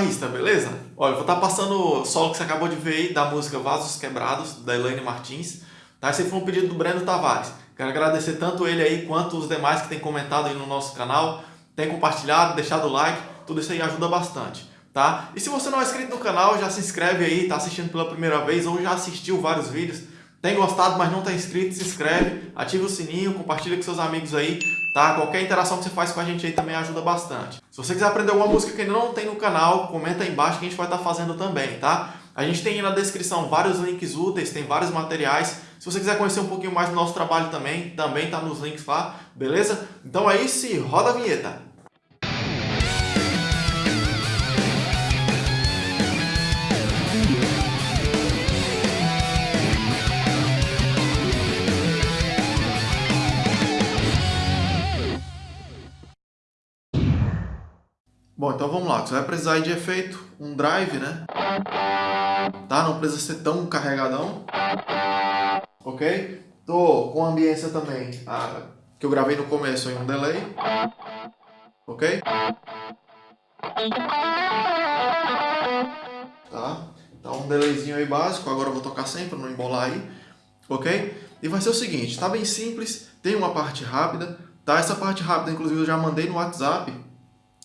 guitarrista, beleza? Olha, vou estar tá passando o solo que você acabou de ver aí da música Vasos Quebrados, da Elaine Martins. Tá? Esse foi um pedido do Breno Tavares. Quero agradecer tanto ele aí quanto os demais que têm comentado aí no nosso canal, têm compartilhado, deixado o like, tudo isso aí ajuda bastante. Tá? E se você não é inscrito no canal, já se inscreve aí, tá assistindo pela primeira vez ou já assistiu vários vídeos, tem gostado, mas não está inscrito, se inscreve, ativa o sininho, compartilha com seus amigos aí, tá? Qualquer interação que você faz com a gente aí também ajuda bastante. Se você quiser aprender alguma música que ainda não tem no canal, comenta aí embaixo que a gente vai estar tá fazendo também, tá? A gente tem aí na descrição vários links úteis, tem vários materiais. Se você quiser conhecer um pouquinho mais do nosso trabalho também, também está nos links lá, beleza? Então é isso e roda a vinheta! Bom, então vamos lá. Você vai precisar de efeito, um drive, né? Tá? Não precisa ser tão carregadão. Ok? Tô com a ambiência também, a, que eu gravei no começo em um delay. Ok? Tá? Então um delayzinho aí básico, agora eu vou tocar sempre não embolar aí. Ok? E vai ser o seguinte, tá bem simples, tem uma parte rápida, tá? Essa parte rápida, inclusive, eu já mandei no WhatsApp,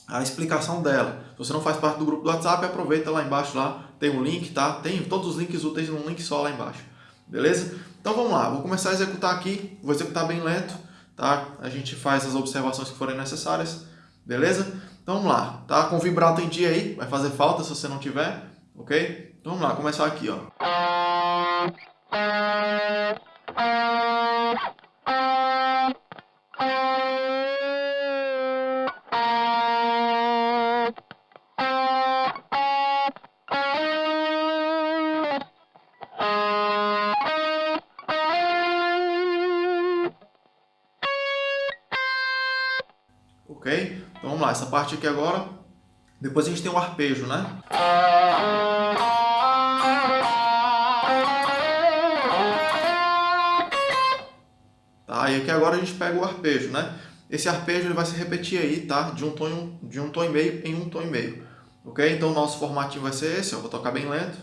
a explicação dela. Se você não faz parte do grupo do WhatsApp, aproveita lá embaixo, lá tem um link, tá? Tem todos os links úteis num link só lá embaixo, beleza? Então vamos lá, vou começar a executar aqui, vou executar bem lento, tá? A gente faz as observações que forem necessárias, beleza? Então vamos lá, tá? Com vibrato em dia aí, vai fazer falta se você não tiver, ok? Então vamos lá, começar aqui, ó. Ok? Então vamos lá, essa parte aqui agora, depois a gente tem o arpejo, né? Tá, e aqui agora a gente pega o arpejo, né? Esse arpejo ele vai se repetir aí, tá? De um tom, de um tom e meio em um tom e meio, ok? Então o nosso formatinho vai ser esse, ó, vou tocar bem lento.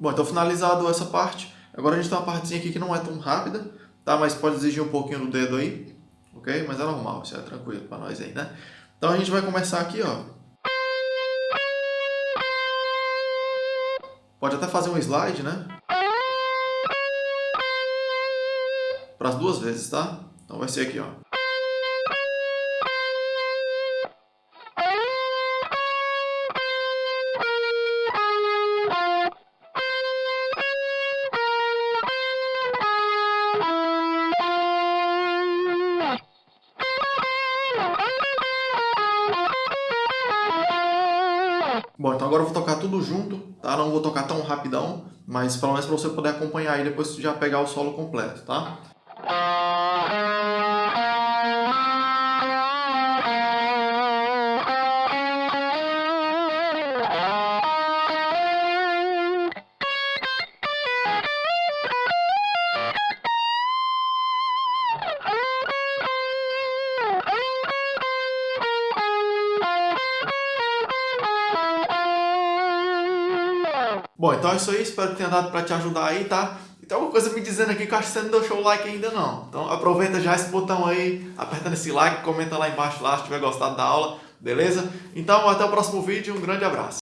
Bom, então finalizado essa parte, agora a gente tem uma partezinha aqui que não é tão rápida, tá? Mas pode exigir um pouquinho do dedo aí, ok? Mas é normal, isso é tranquilo para nós aí, né? Então a gente vai começar aqui, ó. Pode até fazer um slide, né? Para as duas vezes, tá? Então vai ser aqui, ó. Bom, então agora eu vou tocar tudo junto, tá? Não vou tocar tão rapidão, mas pelo menos para você poder acompanhar aí depois já pegar o solo completo, tá? Bom, então é isso aí, espero que tenha dado para te ajudar aí, tá? E tem alguma coisa me dizendo aqui que eu acho que você não deixou o like ainda não. Então aproveita já esse botão aí, apertando esse like, comenta lá embaixo lá se tiver gostado da aula, beleza? Então até o próximo vídeo, um grande abraço.